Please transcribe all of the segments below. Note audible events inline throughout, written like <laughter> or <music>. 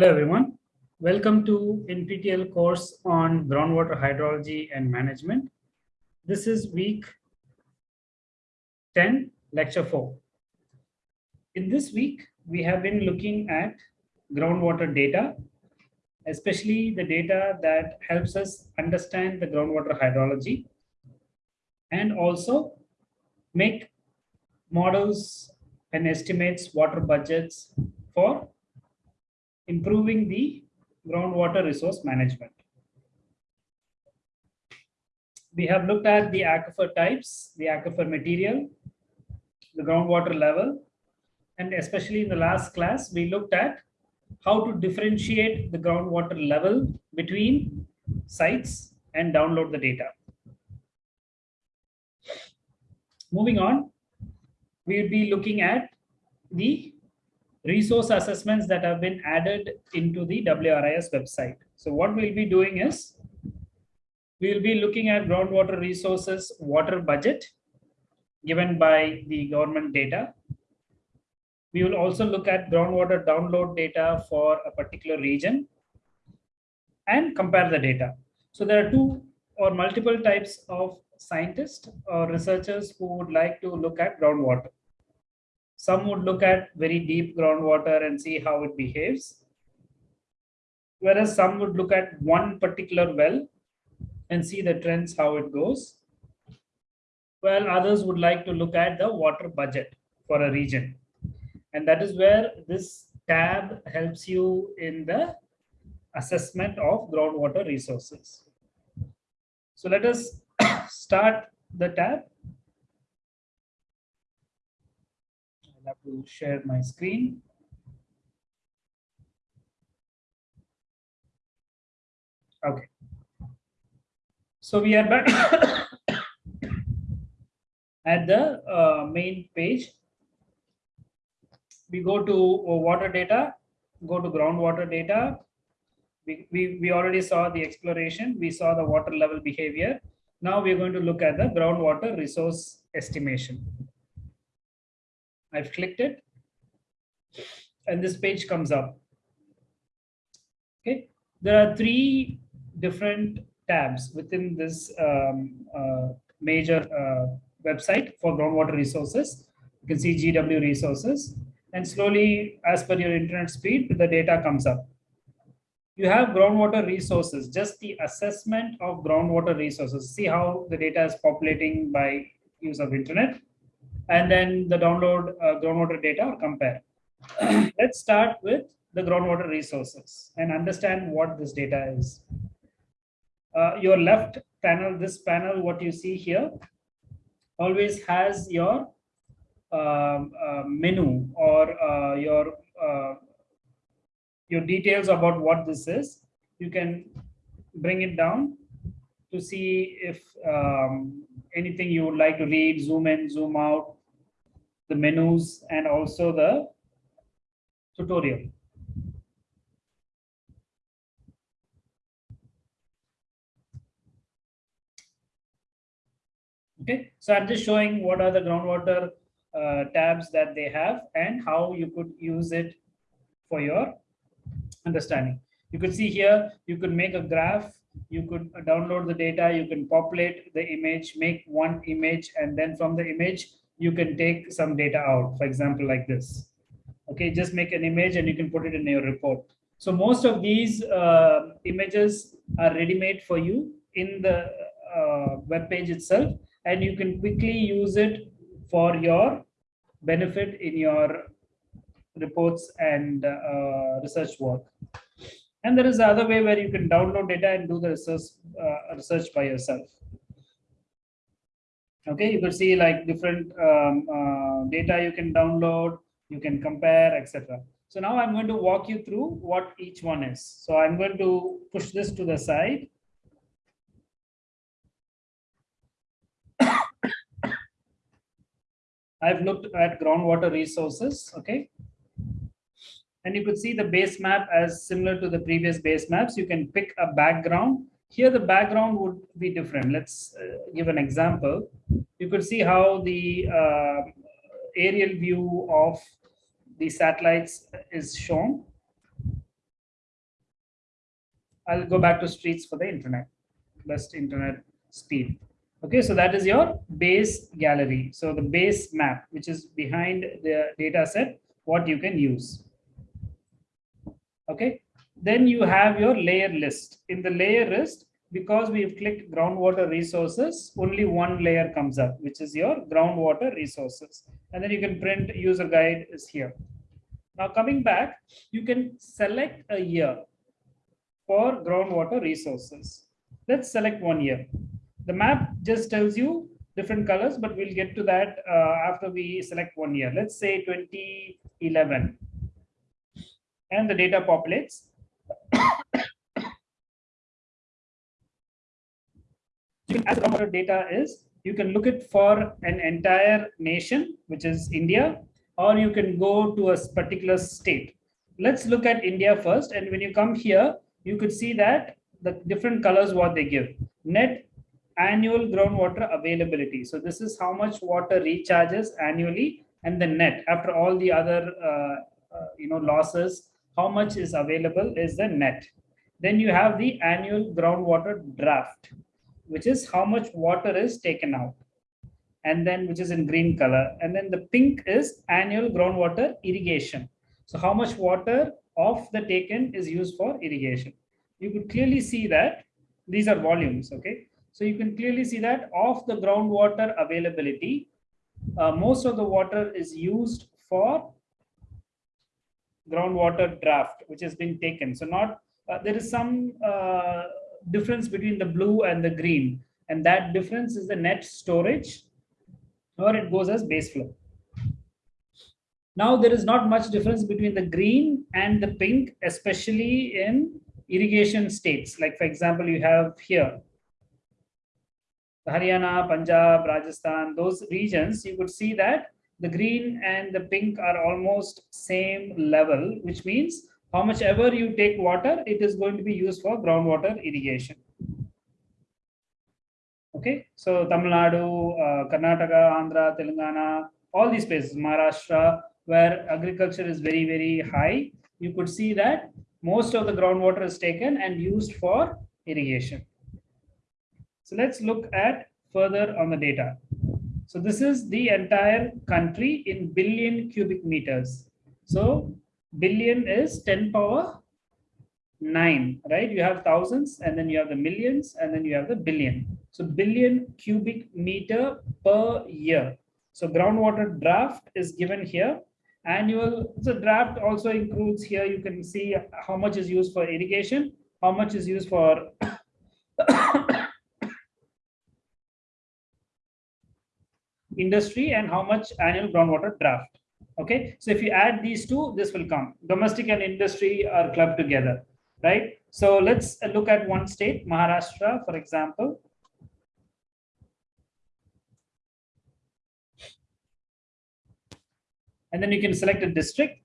Hello, everyone. Welcome to NPTEL course on groundwater hydrology and management. This is week 10, lecture 4. In this week, we have been looking at groundwater data, especially the data that helps us understand the groundwater hydrology and also make models and estimates water budgets for improving the groundwater resource management. We have looked at the aquifer types, the aquifer material, the groundwater level, and especially in the last class, we looked at how to differentiate the groundwater level between sites and download the data. Moving on, we will be looking at the resource assessments that have been added into the WRIS website. So what we'll be doing is, we'll be looking at groundwater resources water budget given by the government data. We will also look at groundwater download data for a particular region and compare the data. So there are two or multiple types of scientists or researchers who would like to look at groundwater. Some would look at very deep groundwater and see how it behaves. Whereas some would look at one particular well and see the trends, how it goes. While others would like to look at the water budget for a region. And that is where this tab helps you in the assessment of groundwater resources. So let us <coughs> start the tab. I'll have to share my screen. Okay. So we are back <coughs> at the uh, main page. We go to uh, water data, go to groundwater data. We, we, we already saw the exploration. We saw the water level behavior. Now we're going to look at the groundwater resource estimation. I've clicked it and this page comes up. Okay, there are three different tabs within this um, uh, major uh, website for groundwater resources. You can see GW resources and slowly as per your internet speed, the data comes up. You have groundwater resources, just the assessment of groundwater resources. See how the data is populating by use of internet and then the download uh, groundwater data or compare. <clears throat> Let's start with the groundwater resources and understand what this data is. Uh, your left panel, this panel, what you see here, always has your um, uh, menu or uh, your uh, your details about what this is. You can bring it down to see if um, anything you would like to read, zoom in, zoom out, the menus, and also the tutorial. Okay, so I'm just showing what are the groundwater uh, tabs that they have and how you could use it for your understanding. You could see here, you could make a graph, you could download the data, you can populate the image, make one image, and then from the image, you can take some data out, for example, like this. Okay, just make an image and you can put it in your report. So most of these uh, images are ready-made for you in the uh, web page itself, and you can quickly use it for your benefit in your reports and uh, research work. And there is the other way where you can download data and do the research, uh, research by yourself okay you could see like different um, uh, data you can download you can compare etc so now i'm going to walk you through what each one is. So i'm going to push this to the side. <coughs> I've looked at groundwater resources okay? And you could see the base map as similar to the previous base maps. You can pick a background here the background would be different. Let's uh, give an example. You could see how the uh, aerial view of the satellites is shown. I'll go back to streets for the internet, best internet speed. Okay, so that is your base gallery. So the base map, which is behind the data set, what you can use. Okay, then you have your layer list. In the layer list, because we've clicked groundwater resources, only one layer comes up, which is your groundwater resources. And then you can print user guide is here. Now coming back, you can select a year for groundwater resources. Let's select one year. The map just tells you different colors, but we'll get to that uh, after we select one year. Let's say 2011. And the data populates. As groundwater data is, you can look it for an entire nation, which is India, or you can go to a particular state. Let's look at India first. And when you come here, you could see that the different colors what they give. Net annual groundwater availability. So this is how much water recharges annually and the net after all the other uh, uh, you know losses how much is available is the net then you have the annual groundwater draft which is how much water is taken out and then which is in green color and then the pink is annual groundwater irrigation. So how much water of the taken is used for irrigation? You could clearly see that these are volumes okay? So you can clearly see that of the groundwater availability, uh, most of the water is used for groundwater draft, which has been taken. So not uh, there is some uh, difference between the blue and the green, and that difference is the net storage, or it goes as base flow. Now there is not much difference between the green and the pink, especially in irrigation states. Like for example, you have here Haryana, Punjab, Rajasthan, those regions, you could see that the green and the pink are almost same level, which means how much ever you take water, it is going to be used for groundwater irrigation. Okay, so Tamil Nadu, uh, Karnataka, Andhra, Telangana, all these places, Maharashtra, where agriculture is very, very high, you could see that most of the groundwater is taken and used for irrigation. So let's look at further on the data. So this is the entire country in billion cubic meters. So billion is 10 power 9, right? You have thousands and then you have the millions and then you have the billion. So billion cubic meter per year. So groundwater draft is given here. Annual, so draft also includes here, you can see how much is used for irrigation, how much is used for <coughs> industry and how much annual groundwater draft. Okay, so if you add these two, this will come. Domestic and industry are clubbed together, right? So let's look at one state, Maharashtra, for example. And then you can select a district.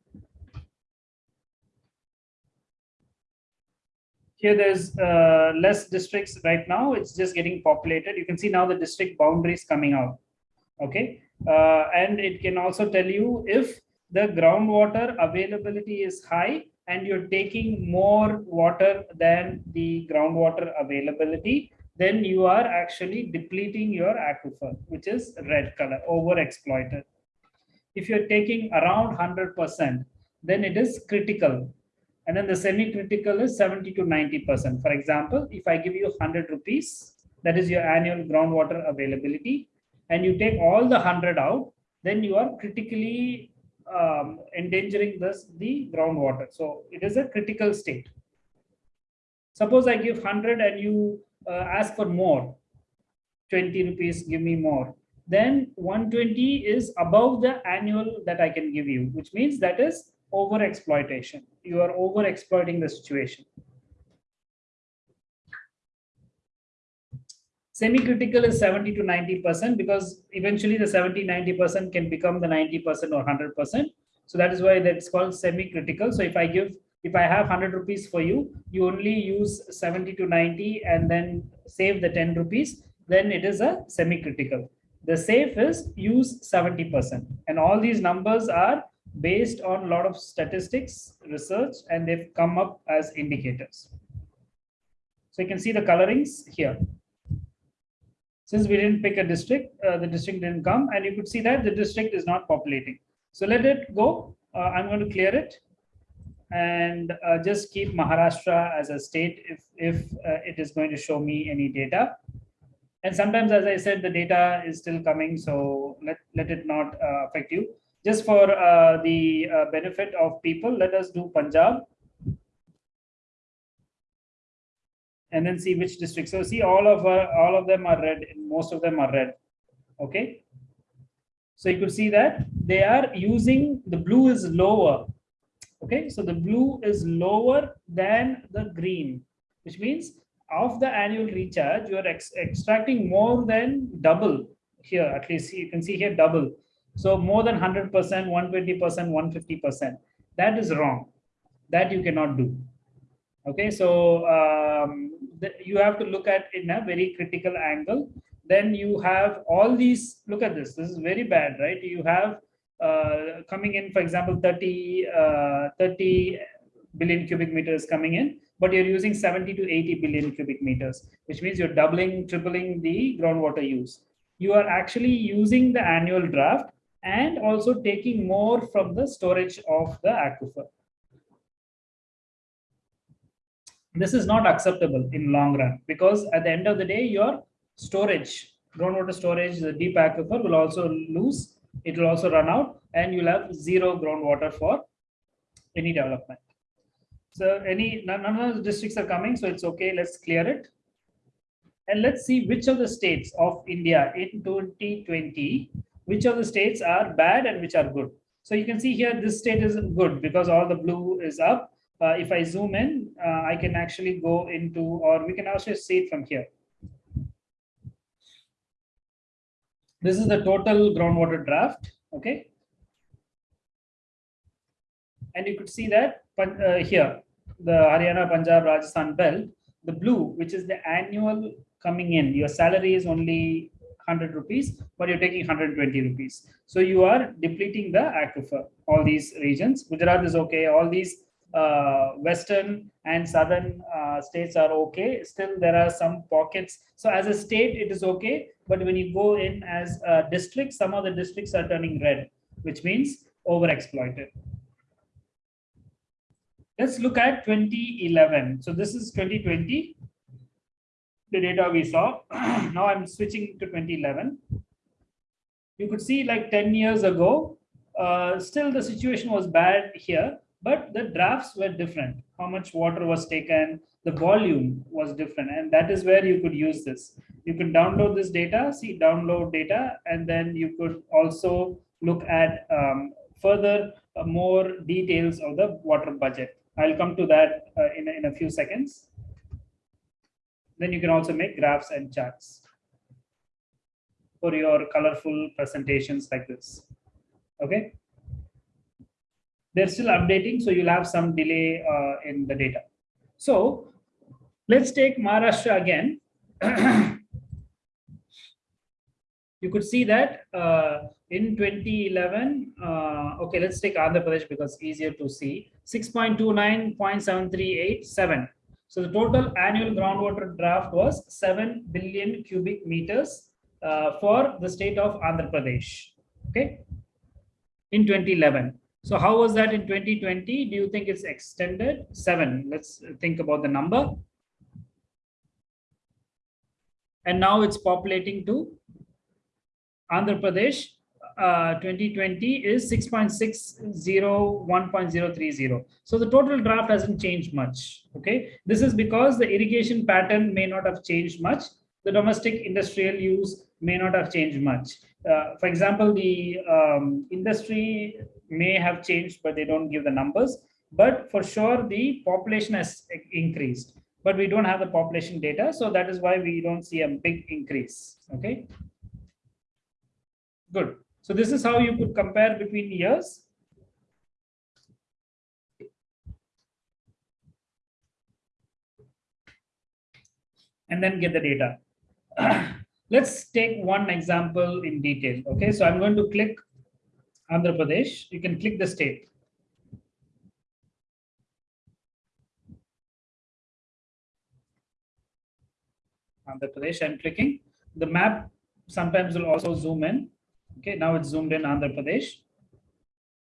Here there's uh, less districts right now. It's just getting populated. You can see now the district boundaries coming out okay uh, and it can also tell you if the groundwater availability is high and you're taking more water than the groundwater availability then you are actually depleting your aquifer which is red color over exploited if you're taking around 100% then it is critical and then the semi-critical is 70 to 90%. For example, if I give you 100 rupees, that is your annual groundwater availability, and you take all the 100 out, then you are critically um, endangering this the groundwater. So it is a critical state. Suppose I give 100 and you uh, ask for more, 20 rupees, give me more. Then 120 is above the annual that I can give you, which means that is over exploitation. You are over exploiting the situation. Semi-critical is 70 to 90% because eventually the 70, 90% can become the 90% or 100%. So that is why that's called semi-critical. So if I give, if I have 100 rupees for you, you only use 70 to 90 and then save the 10 rupees, then it is a semi-critical. The safe is use 70%. And all these numbers are based on a lot of statistics, research, and they've come up as indicators. So you can see the colorings here. Since we didn't pick a district, uh, the district didn't come and you could see that the district is not populating. So let it go. Uh, I'm going to clear it and uh, just keep Maharashtra as a state if, if uh, it is going to show me any data. And sometimes, as I said, the data is still coming, so let, let it not uh, affect you. Just for uh, the benefit of people, let us do Punjab. And then see which district. So see all of uh, all of them are red, most of them are red. Okay. So you could see that they are using the blue is lower Okay, so the blue is lower than the green, which means of the annual recharge, you are ex extracting more than double here, at least you can see here double. So more than 100%, 120%, 150%. That is wrong. That you cannot do. Okay, so um, you have to look at in a very critical angle. Then you have all these, look at this, this is very bad, right? You have uh, coming in, for example, 30, uh, 30 billion cubic meters coming in, but you're using 70 to 80 billion cubic meters, which means you're doubling, tripling the groundwater use. You are actually using the annual draft and also taking more from the storage of the aquifer. This is not acceptable in long run because at the end of the day, your storage, groundwater storage, the deep aquifer will also lose it will also run out and you'll have zero groundwater for any development. So any none of the districts are coming, so it's okay. Let's clear it. And let's see which of the states of India in 2020, which of the states are bad and which are good. So you can see here, this state is good because all the blue is up. Uh, if I zoom in, uh, I can actually go into, or we can also see it from here. This is the total groundwater draft, okay? And you could see that uh, here, the Haryana, Punjab, Rajasthan belt, the blue, which is the annual coming in, your salary is only 100 rupees, but you're taking 120 rupees. So you are depleting the aquifer, all these regions. Gujarat is okay, all these uh, western and southern uh, states are okay. Still, there are some pockets. So as a state, it is okay. But when you go in as a district, some of the districts are turning red, which means overexploited. Let's look at 2011. So this is 2020, the data we saw. <clears throat> now I'm switching to 2011. You could see like 10 years ago, uh, still the situation was bad here but the drafts were different. How much water was taken, the volume was different. And that is where you could use this. You can download this data, see download data, and then you could also look at um, further uh, more details of the water budget. I'll come to that uh, in, in a few seconds. Then you can also make graphs and charts for your colorful presentations like this. Okay they're still updating, so you'll have some delay uh, in the data. So let's take Maharashtra again. <clears throat> you could see that uh, in 2011, uh, okay, let's take Andhra Pradesh because easier to see, 6.29.7387. So the total annual groundwater draft was 7 billion cubic meters uh, for the state of Andhra Pradesh, okay, in 2011. So how was that in 2020? Do you think it's extended? Seven. Let's think about the number. And now it's populating to Andhra Pradesh. Uh, 2020 is 6.60, 1.030. So the total draft hasn't changed much. Okay. This is because the irrigation pattern may not have changed much. The domestic industrial use may not have changed much. Uh, for example, the um, industry may have changed, but they don't give the numbers. But for sure, the population has increased, but we don't have the population data. So that is why we don't see a big increase. Okay. Good. So this is how you could compare between years. And then get the data. <clears throat> Let's take one example in detail. Okay, so I'm going to click Andhra Pradesh. You can click the state. Andhra Pradesh. I'm clicking. The map sometimes will also zoom in. Okay, now it's zoomed in Andhra Pradesh.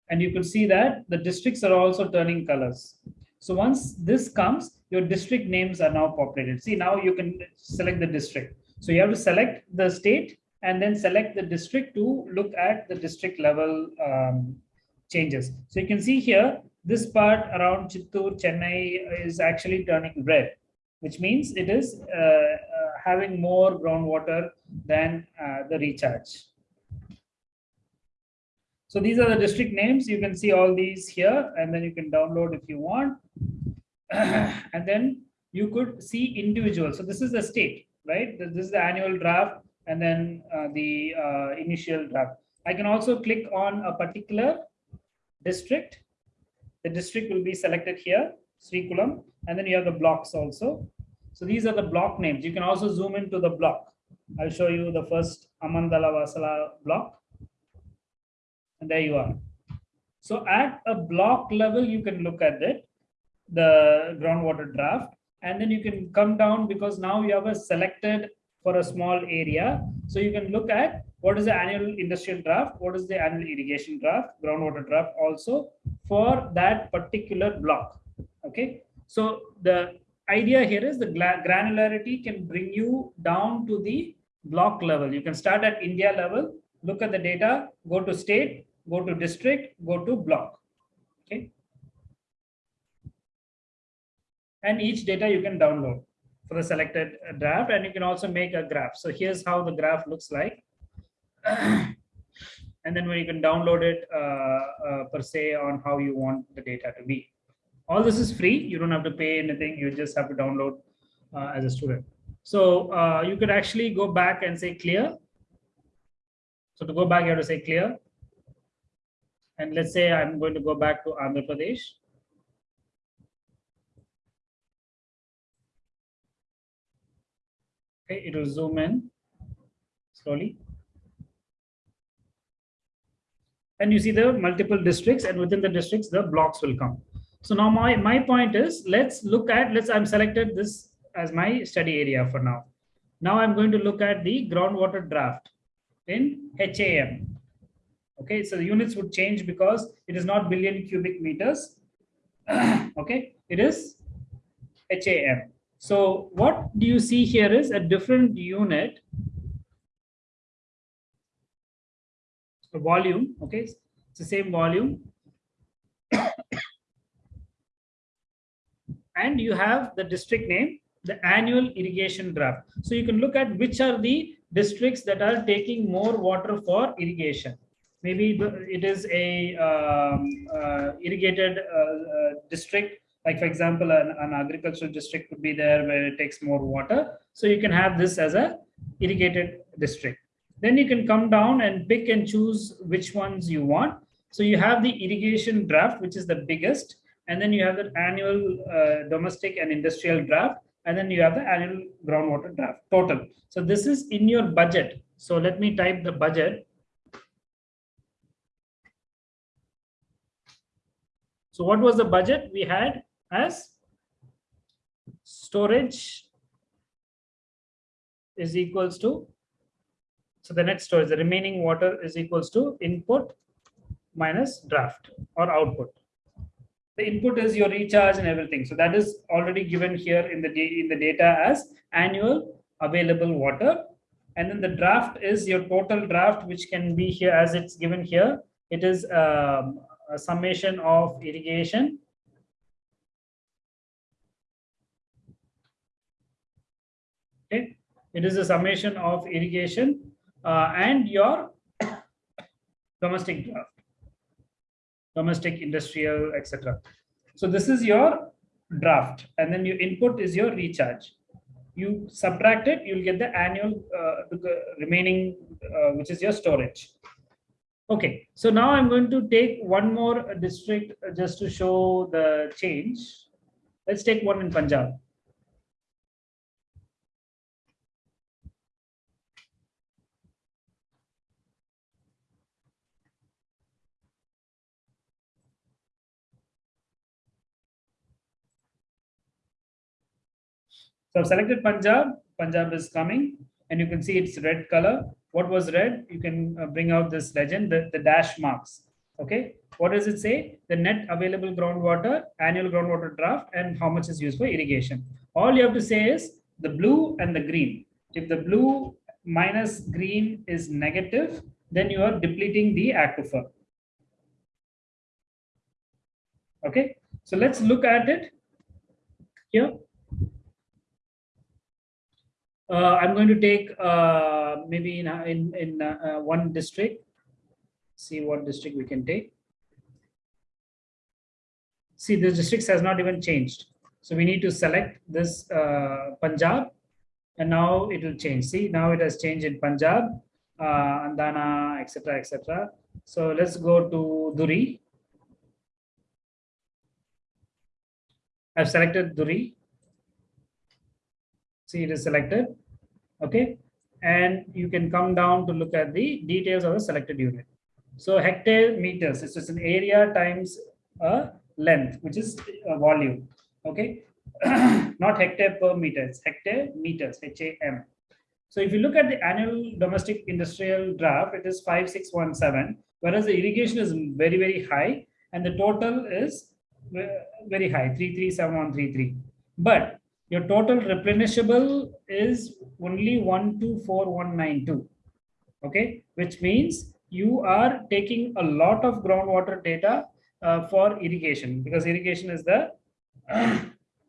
And you could see that the districts are also turning colors. So once this comes, your district names are now populated. See, now you can select the district. So you have to select the state and then select the district to look at the district level um, changes. So you can see here, this part around Chittoor, Chennai is actually turning red, which means it is uh, uh, having more groundwater than uh, the recharge. So these are the district names. You can see all these here, and then you can download if you want. <clears throat> and then you could see individual. So this is the state, right? This is the annual draft and then uh, the uh, initial draft. I can also click on a particular district. The district will be selected here, Srikakulam, and then you have the blocks also. So these are the block names. You can also zoom into the block. I'll show you the first Amadalavalasa block. And there you are. So at a block level, you can look at it, the groundwater draft, and then you can come down because now you have a selected for a small area. So you can look at what is the annual industrial draft, what is the annual irrigation draft, groundwater draft also for that particular block. Okay. So the idea here is the granularity can bring you down to the block level. You can start at India level, look at the data, go to state, go to district, go to block. Okay. And each data you can download for the selected draft and you can also make a graph. So here's how the graph looks like. <clears throat> and then when you can download it uh, uh, per se on how you want the data to be. All this is free. You don't have to pay anything. You just have to download uh, as a student. So uh, you could actually go back and say clear. So to go back, you have to say clear. And let's say I'm going to go back to Andhra Pradesh. Okay, it will zoom in slowly. And you see the multiple districts and within the districts, the blocks will come. So now my, my point is, let's look at, let's, I'm selected this as my study area for now. Now I'm going to look at the groundwater draft in HAM. Okay, so the units would change because it is not billion cubic meters. <clears throat> okay, it is HAM. So what do you see here is a different unit a volume, okay? It's the same volume. <coughs> and you have the district name, the annual irrigation draft. So you can look at which are the districts that are taking more water for irrigation. Maybe it is a um, uh, irrigated uh, uh, district like for example, an, an agricultural district could be there where it takes more water. So you can have this as a irrigated district. Then you can come down and pick and choose which ones you want. So you have the irrigation draft, which is the biggest. And then you have the annual uh, domestic and industrial draft. And then you have the annual groundwater draft total. So this is in your budget. So let me type the budget. So what was the budget we had? As storage is equals to so the net storage the remaining water is equals to input minus draft or output. The input is your recharge and everything. So that is already given here in the in the data as annual available water. And then the draft is your total draft which can be here as it's given here. It is um, a summation of irrigation Okay, it is a summation of irrigation uh, and your domestic draft, domestic, industrial, etc. So this is your draft, and then your input is your recharge. You subtract it, you'll get the annual uh, remaining, uh, which is your storage. Okay, so now I'm going to take one more district just to show the change. Let's take one in Punjab. So I've selected Punjab. Punjab is coming and you can see it's red color. What was red? You can uh, bring out this legend, the, the dash marks. Okay. What does it say? The net available groundwater, annual groundwater draft, and how much is used for irrigation. All you have to say is the blue and the green. If the blue minus green is negative, then you are depleting the aquifer. Okay, so let's look at it here. Uh, I'm going to take uh, maybe in in, in uh, one district. See what district we can take. See, the districts has not even changed. So we need to select this Punjab and now it will change. See, now it has changed in Punjab, Andana, etc., etc. So let's go to Duri. I've selected Duri. See, it is selected. Okay. And you can come down to look at the details of the selected unit. So hectare meters, it's just an area times a length, which is a volume. Okay. <clears throat> not hectare per meter, it's hectare meters, H-A-M. So if you look at the annual domestic industrial draft, it is 5617, whereas the irrigation is very, very high and the total is uh, very high, 337133. But your total replenishable is only 124192. Okay, which means you are taking a lot of groundwater data uh, for irrigation because irrigation is the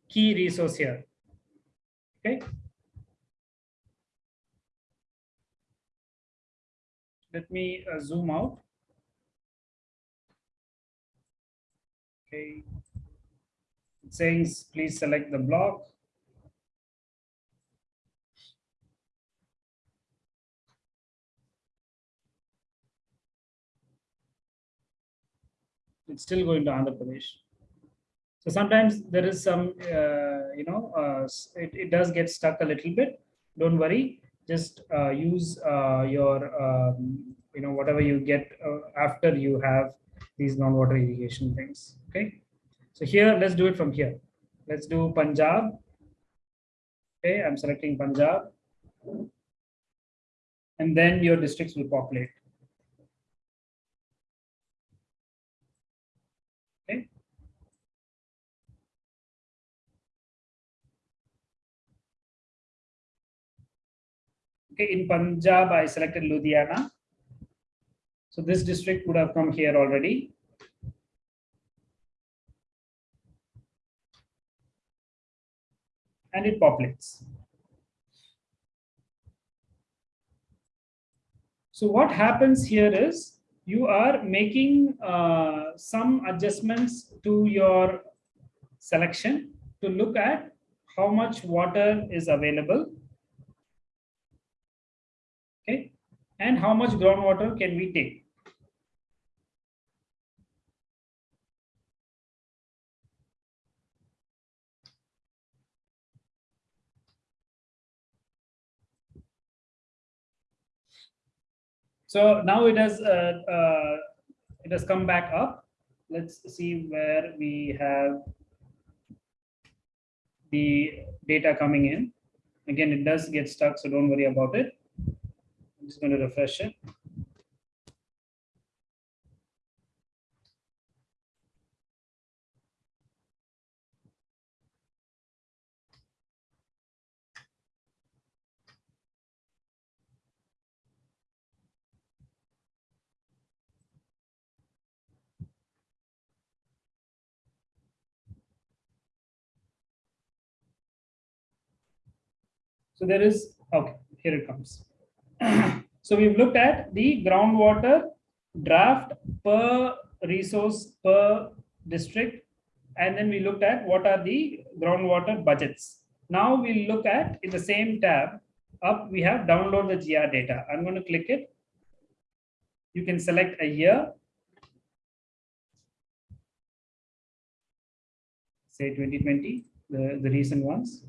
key resource here. Okay. Let me uh, zoom out. Okay. It says please select the block. It's still going to Andhra Pradesh. So sometimes there is some, uh, you know, uh, it, it does get stuck a little bit. Don't worry. Just uh, use uh, your, um, you know, whatever you get uh, after you have these non-water irrigation things. Okay. So here, let's do it from here. Let's do Punjab. Okay, I'm selecting Punjab. And then your districts will populate. Okay, in Punjab, I selected Ludhiana. So this district would have come here already. And it populates. So what happens here is you are making uh, some adjustments to your selection to look at how much water is available and how much groundwater can we take So now it has uh, uh, it has come back up. Let's see where we have the data coming in. Again, it does get stuck, so don't worry about it. I'm just going to refresh it. So there is, okay, here it comes. <clears throat> so we've looked at the groundwater draft per resource per district. And then we looked at what are the groundwater budgets. Now we'll look at in the same tab up, we have download the GR data. I'm going to click it. You can select a year. Say 2020, the, the recent ones.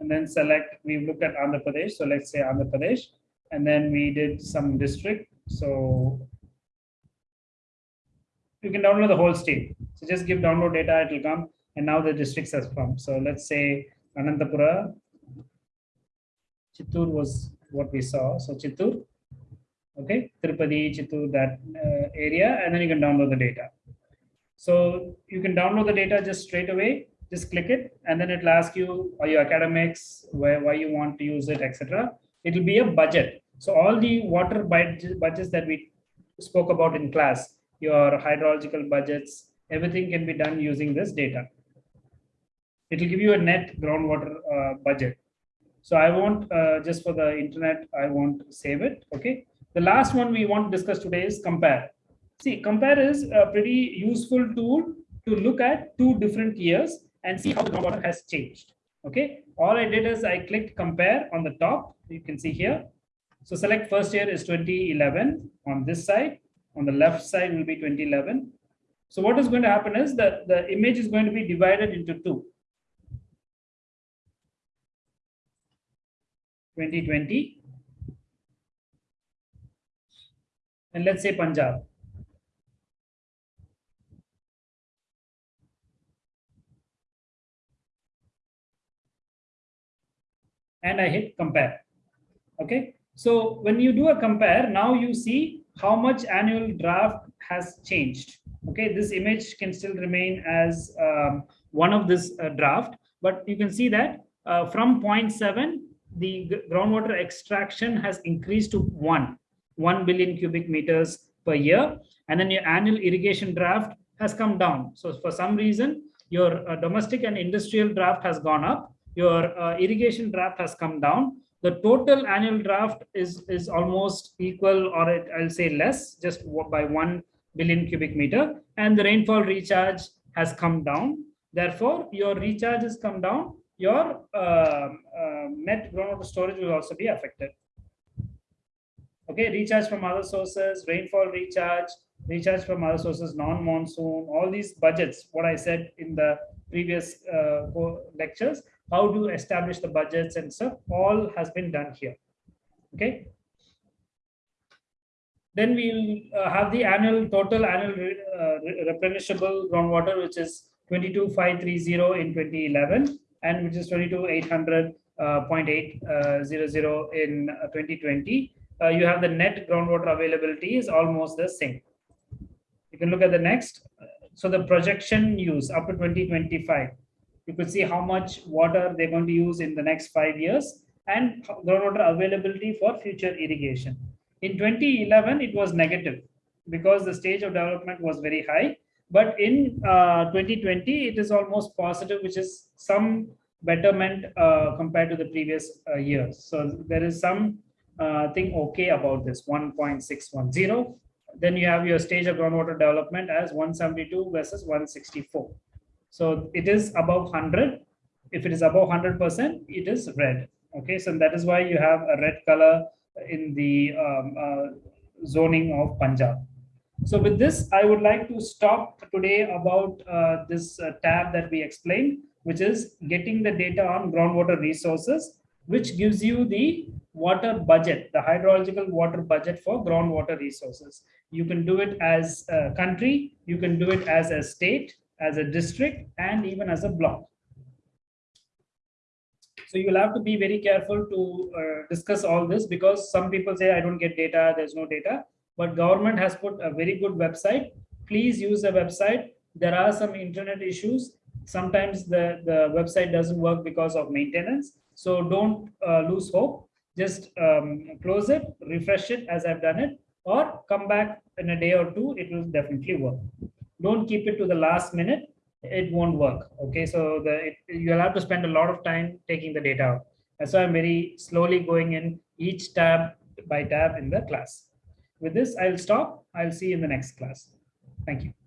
And then select, we looked at Andhra Pradesh. So let's say Andhra Pradesh, and then we did some district. So you can download the whole state. So just give download data, it will come. And now the districts has come. So let's say Anantapura, Chittoor was what we saw. So Chittoor, okay, Tirupati, Chittoor, that uh, area, and then you can download the data. So you can download the data just straight away, just click it, and then it'll ask you, are you academics, where, why you want to use it, etc. It'll be a budget. So all the water budgets that we spoke about in class, your hydrological budgets, everything can be done using this data. It will give you a net groundwater uh, budget. So I won't, uh, just for the internet, I won't save it, okay? The last one we want to discuss today is compare. See, compare is a pretty useful tool to look at two different years and see how the groundwater has changed, okay? All I did is I clicked compare on the top, you can see here. So select first year is 2011 on this side on the left side will be 2011. So what is going to happen is that the image is going to be divided into two. 2020 and let's say Punjab. And I hit compare. Okay. So when you do a compare, now you see how much annual draft has changed. Okay, this image can still remain as um, one of this uh, draft, but you can see that uh, from 0.7, the groundwater extraction has increased to 1, 1 billion cubic meters per year. And then your annual irrigation draft has come down. So for some reason, your uh, domestic and industrial draft has gone up. Your uh, irrigation draft has come down. The total annual draft is is almost equal or it, i'll say less just by 1 billion cubic meter. And the rainfall recharge has come down. Therefore your recharge has come down. Your uh, uh, net groundwater storage will also be affected. Okay recharge from other sources rainfall recharge recharge from other sources non-monsoon all these budgets what i said in the previous uh, lectures how to establish the budgets and stuff? All has been done here. Okay? Then we'll uh, have the annual total annual uh, replenishable groundwater which is 22530 in 2011 and which is 22800 uh, 0.800 uh, in uh, 2020 uh, you have the net groundwater availability is almost the same. You can look at the next. So the projection use up to 2025 you could see how much water they're going to use in the next five years and groundwater availability for future irrigation. In 2011, it was negative because the stage of development was very high. But in uh, 2020, it is almost positive, which is some betterment uh, compared to the previous uh, years. So there is some uh, thing okay about this 1.610. Then you have your stage of groundwater development as 172 versus 164. So it is above 100. If it is above 100%, it is red. Okay, so that is why you have a red color in the um, uh, zoning of Punjab. So with this, I would like to stop today about uh, this uh, tab that we explained, which is getting the data on groundwater resources, which gives you the water budget, the hydrological water budget for groundwater resources. You can do it as a country, you can do it as a state, as a district and even as a block. So you'll have to be very careful to uh, discuss all this because some people say, I don't get data, there's no data, but government has put a very good website. Please use the website. There are some internet issues. Sometimes the, the website doesn't work because of maintenance. So don't uh, lose hope. Just um, close it, refresh it as I've done it, or come back in a day or two, it will definitely work don't keep it to the last minute. It won't work okay? So the it, you'll have to spend a lot of time taking the data out. That's why i'm very slowly going in each tab by tab in the class. With this i'll stop. I'll see you in the next class. Thank you